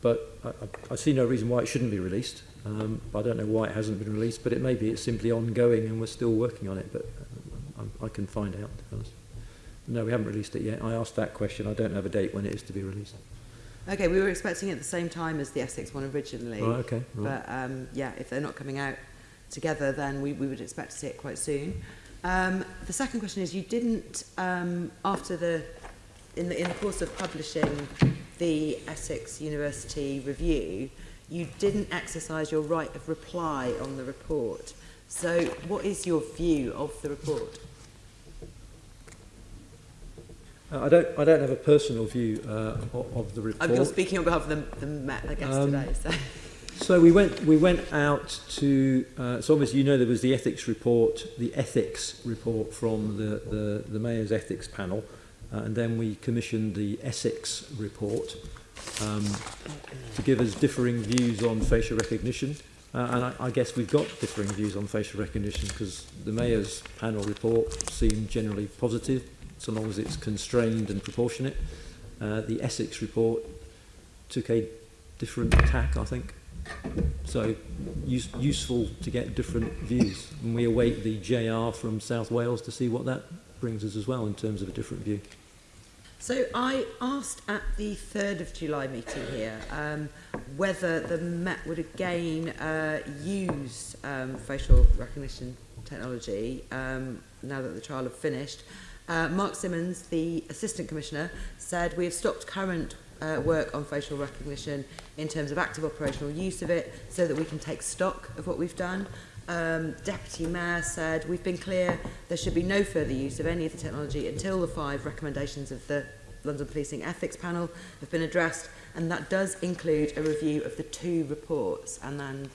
But I, I see no reason why it shouldn't be released. Um, but I don't know why it hasn't been released, but it may be it's simply ongoing and we're still working on it. But uh, I, I can find out. No, we haven't released it yet. I asked that question. I don't have a date when it is to be released. Okay, we were expecting it at the same time as the Essex one originally. Right, okay. Right. But um, yeah, if they're not coming out together, then we, we would expect to see it quite soon. Um, the second question is, you didn't, um, after the, in the, in the course of publishing the Essex University review, you didn't exercise your right of reply on the report. So what is your view of the report? Uh, I don't. I don't have a personal view uh, of the oh, report. I'm, speaking on behalf of the, the Met, I guess, um, today. So. so. we went. We went out to. Uh, so obviously, you know, there was the ethics report, the ethics report from the the, the mayor's ethics panel, Uh, and then we commissioned the Essex report um, to give us differing views on facial recognition. Uh, and I, I guess we've got differing views on facial recognition because the Mayor's panel report seemed generally positive, so long as it's constrained and proportionate. Uh, the Essex report took a different tack, I think. So use, useful to get different views. And we await the JR from South Wales to see what that brings us as well in terms of a different view. So I asked at the 3rd of July meeting here um, whether the Met would again uh, use um, facial recognition technology um, now that the trial had finished. Uh, Mark Simmons, the Assistant Commissioner, said we have stopped current uh, work on facial recognition in terms of active operational use of it so that we can take stock of what we've done. Um, Deputy Mayor said, we've been clear there should be no further use of any of the technology until the five recommendations of the London Policing Ethics Panel have been addressed. And that does include a review of the two reports. And then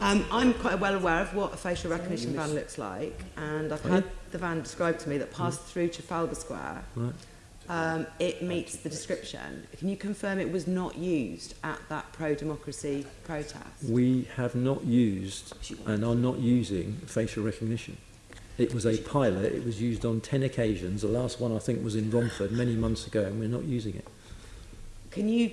Um, I'm quite well aware of what a facial recognition van looks like and I've had the van described to me that passed through Trafalgar Square. Right um, it meets the description. Can you confirm it was not used at that pro-democracy protest? We have not used and are not using facial recognition. It was a pilot. It was used on 10 occasions. The last one, I think, was in Romford many months ago, and we're not using it. Can you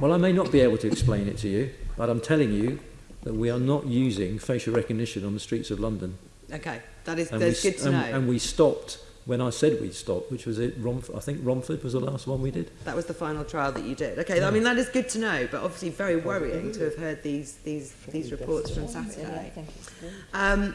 Well, I may not be able to explain it to you, but I'm telling you that we are not using facial recognition on the streets of London. Okay, that is that's we, good to and, know. And we stopped when I said we'd stop, which was it. Romf- I think Romford was the last one we did. That was the final trial that you did. Okay, yeah. I mean that is good to know, but obviously very worrying to have heard these these these reports from Saturday. Um,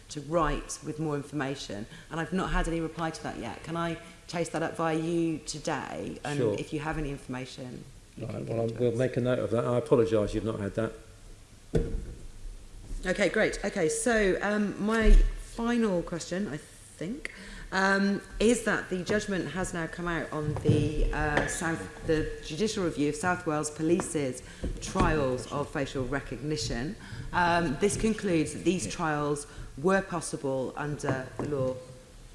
to write with more information, and I've not had any reply to that yet. Can I chase that up via you today? And sure. if you have any information, you right, well, we'll us. make a note of that. I apologise you've not had that. Okay, great. Okay, so um, my final question, I think, um, is that the judgment has now come out on the uh, South, the judicial review of South Wales Police's trials of facial recognition. Um, this concludes that these trials were possible under the law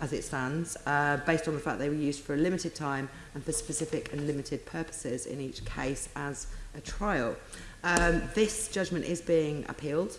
as it stands, uh, based on the fact they were used for a limited time and for specific and limited purposes in each case as a trial. Um, this judgment is being appealed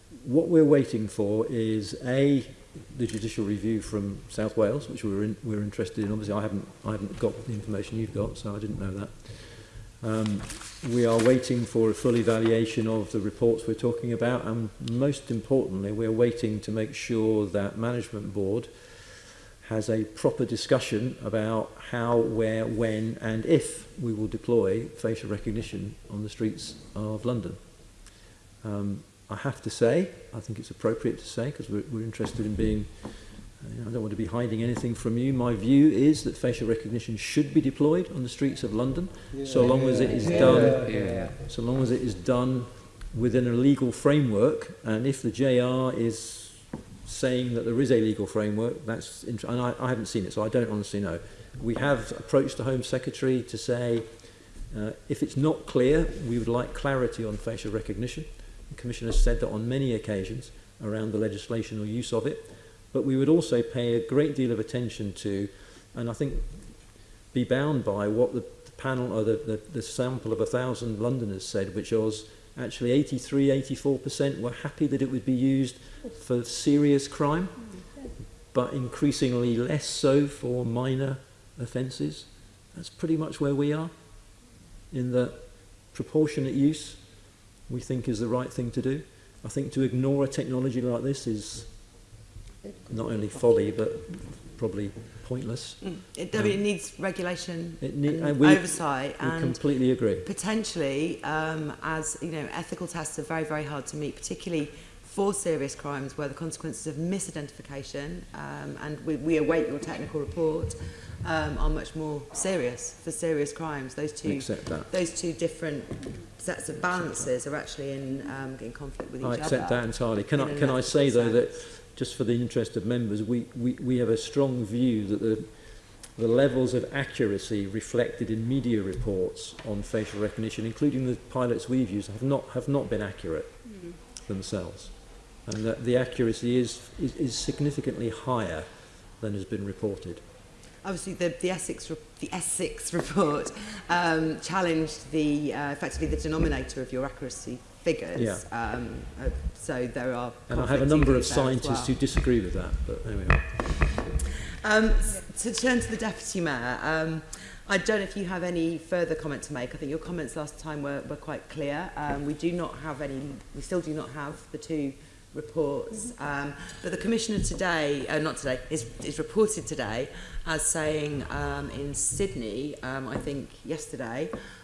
what we're waiting for is A, the judicial review from South Wales, which we were, in, we were interested in. Obviously, I haven't, I haven't got the information you've got, so I didn't know that. Um, we are waiting for a full evaluation of the reports we're talking about, and most importantly, we're waiting to make sure that Management Board has a proper discussion about how, where, when, and if we will deploy facial recognition on the streets of London. Um, I have to say, I think it's appropriate to say, because we're, we're, interested in being, uh, you know, I don't want to be hiding anything from you. My view is that facial recognition should be deployed on the streets of London, yeah, so long yeah, as it is yeah, done, so long as it is done within a legal framework. And if the JR is saying that there is a legal framework, that's and I, I haven't seen it, so I don't honestly know. We have approached the Home Secretary to say. Uh, if it's not clear, we would like clarity on facial recognition. The Commissioner has said that on many occasions around the legislation or use of it, but we would also pay a great deal of attention to, and I think be bound by what the panel or the, the, the sample of a thousand Londoners said, which was actually 83, 84% were happy that it would be used for serious crime, but increasingly less so for minor offences. That's pretty much where we are in the proportionate use we think is the right thing to do. I think to ignore a technology like this is not only folly, but probably pointless. Mm. It, um, it needs regulation it need, and uh, we, oversight. We and completely agree. Potentially, um, as you know, ethical tests are very, very hard to meet, particularly for serious crimes where the consequences of misidentification, um, and we, we await your technical report, um, are much more serious for serious crimes. Those two, those two different sets of balances are actually in um, in conflict with each other. I accept other that entirely. Can I can I say sense. though that just for the interest of members, we, we, we have a strong view that the the levels of accuracy reflected in media reports on facial recognition, including the pilots we've used, have not have not been accurate mm. themselves, and that the accuracy is, is is significantly higher than has been reported obviously the, the Essex the Essex report um, challenged the uh, effectively the denominator of your accuracy figures. Yeah. Um, uh, so there are. And I have a number of scientists well. who disagree with that, but there we are. Um, to turn to the deputy mayor. Um, I don't know if you have any further comment to make. I think your comments last time were, were quite clear. Um, we do not have any, we still do not have the two reports. Um, but the Commissioner today, uh, not today, is, is reported today as saying um, in Sydney, um, I think yesterday,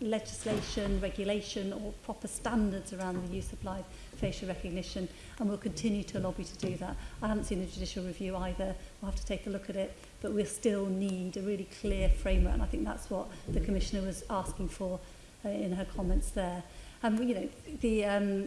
legislation, regulation or proper standards around the use of live facial recognition and we'll continue to lobby to do that. I haven't seen the judicial review either, we'll have to take a look at it, but we'll still need a really clear framework and I think that's what the Commissioner was asking for uh, in her comments there. Um, you know, the, um,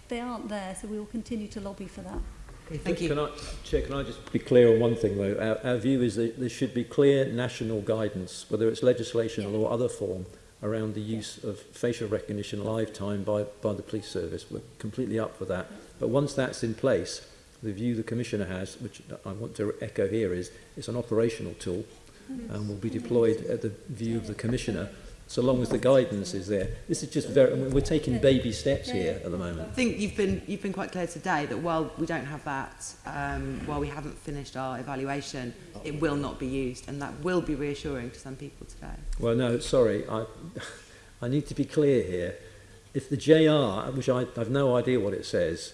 They aren't there, so we will continue to lobby for that. Okay, thank can I, Chair, can I just be clear on one thing, though? Our, our view is that there should be clear national guidance, whether it's legislation yeah. or other form, around the use of facial recognition live time by, by the police service. We're completely up for that. But once that's in place, the view the Commissioner has, which I want to echo here, is it's an operational tool mm-hmm. and will be deployed at the view of the Commissioner so long as the guidance is there. This is just very, we're taking baby steps here at the moment. I think you've been, you've been quite clear today that while we don't have that, um, while we haven't finished our evaluation, it will not be used and that will be reassuring to some people today. Well, no, sorry, I, I need to be clear here. If the JR, which I, I've no idea what it says,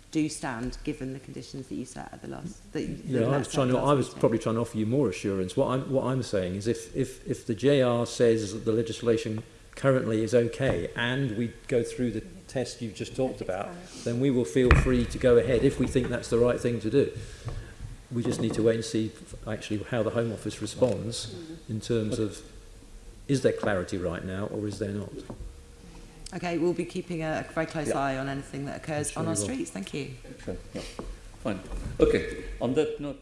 do stand given the conditions that you set at the last. yeah, I was trying to. I was probably trying to offer you more assurance. What I'm what I'm saying is, if if if the JR says that the legislation currently is okay, and we go through the test you've just talked about, then we will feel free to go ahead if we think that's the right thing to do. We just need to wait and see actually how the Home Office responds mm. in terms of is there clarity right now or is there not? Okay, we'll be keeping a, very close yeah. eye on anything that occurs sure on our streets. Thank you. Sure. Yeah. Fine. Okay. On that note.